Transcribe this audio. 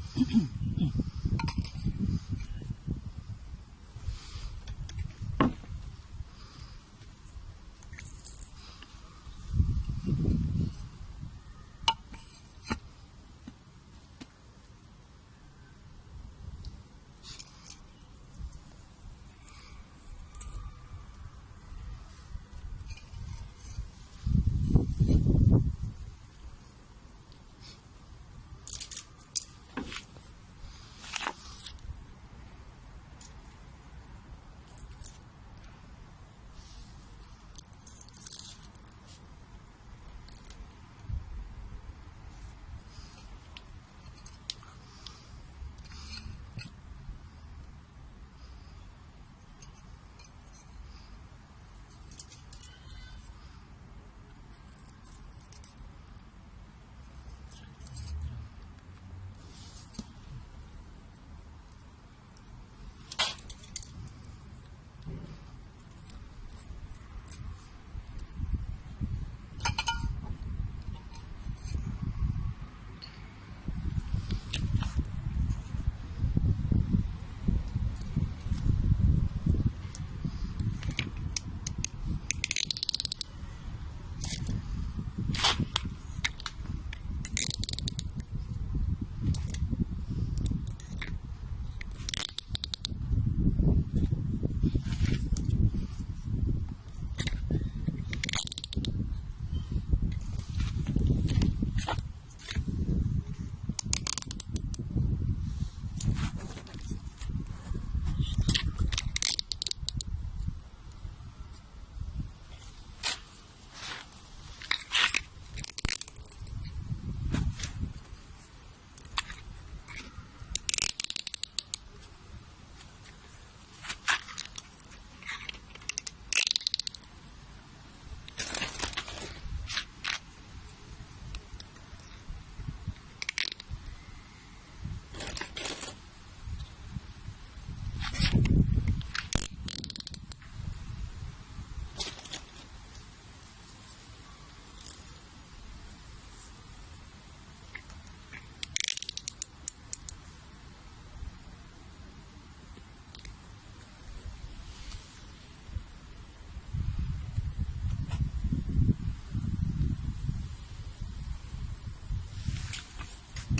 Mm-hmm.